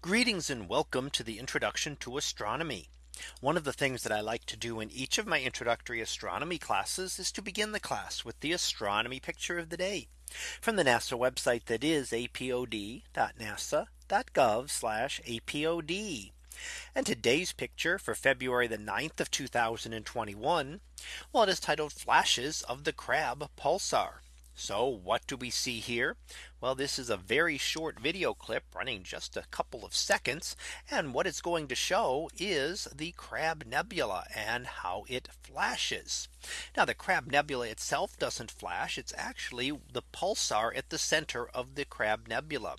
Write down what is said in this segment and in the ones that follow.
Greetings and welcome to the introduction to astronomy. One of the things that I like to do in each of my introductory astronomy classes is to begin the class with the astronomy picture of the day from the NASA website that is apod.nasa.gov apod. And today's picture for February the 9th of 2021. Well, it is titled flashes of the Crab pulsar. So what do we see here? Well, this is a very short video clip running just a couple of seconds. And what it's going to show is the Crab Nebula and how it flashes. Now the Crab Nebula itself doesn't flash. It's actually the pulsar at the center of the Crab Nebula.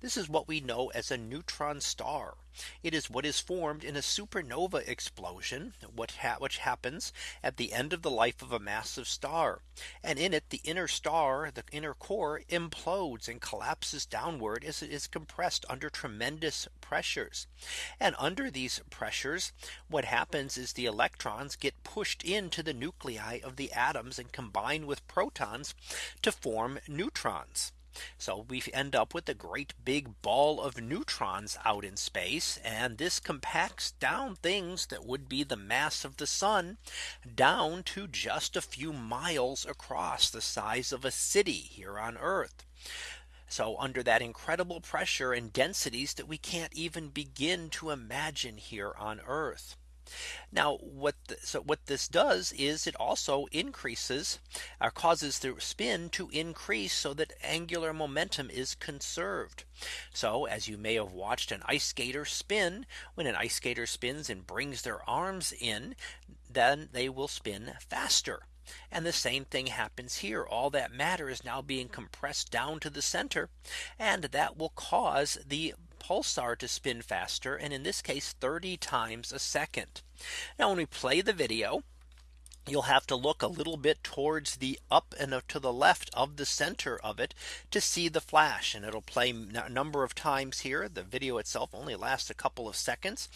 This is what we know as a neutron star. It is what is formed in a supernova explosion, what ha which happens at the end of the life of a massive star. And in it, the inner star, the inner core implodes and collapses downward as it is compressed under tremendous pressures. And under these pressures, what happens is the electrons get pushed into the nuclei of the atoms and combine with protons to form neutrons. So we end up with a great big ball of neutrons out in space. And this compacts down things that would be the mass of the sun down to just a few miles across the size of a city here on Earth. So under that incredible pressure and densities that we can't even begin to imagine here on Earth. Now what the, so what this does is it also increases or uh, causes the spin to increase so that angular momentum is conserved. So as you may have watched an ice skater spin when an ice skater spins and brings their arms in then they will spin faster. And the same thing happens here. All that matter is now being compressed down to the center. And that will cause the pulsar to spin faster and in this case 30 times a second. Now when we play the video you'll have to look a little bit towards the up and to the left of the center of it to see the flash and it'll play a number of times here the video itself only lasts a couple of seconds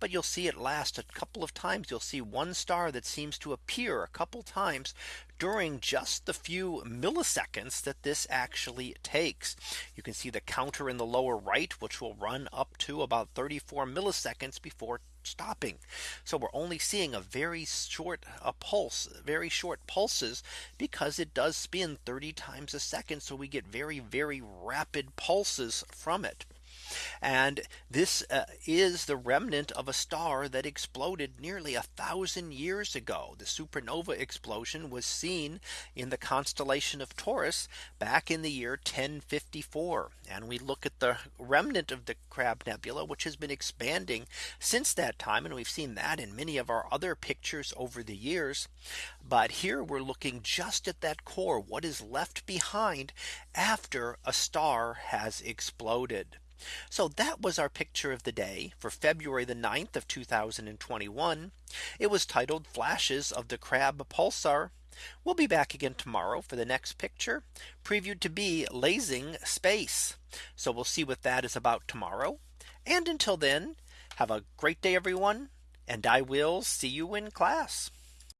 but you'll see it last a couple of times you'll see one star that seems to appear a couple times during just the few milliseconds that this actually takes. You can see the counter in the lower right, which will run up to about 34 milliseconds before stopping. So we're only seeing a very short a pulse, very short pulses because it does spin 30 times a second. So we get very, very rapid pulses from it. And this uh, is the remnant of a star that exploded nearly a thousand years ago. The supernova explosion was seen in the constellation of Taurus back in the year 1054. And we look at the remnant of the Crab Nebula, which has been expanding since that time. And we've seen that in many of our other pictures over the years. But here we're looking just at that core, what is left behind after a star has exploded. So that was our picture of the day for February the 9th of 2021. It was titled flashes of the crab pulsar. We'll be back again tomorrow for the next picture previewed to be lasing space. So we'll see what that is about tomorrow. And until then, have a great day, everyone. And I will see you in class.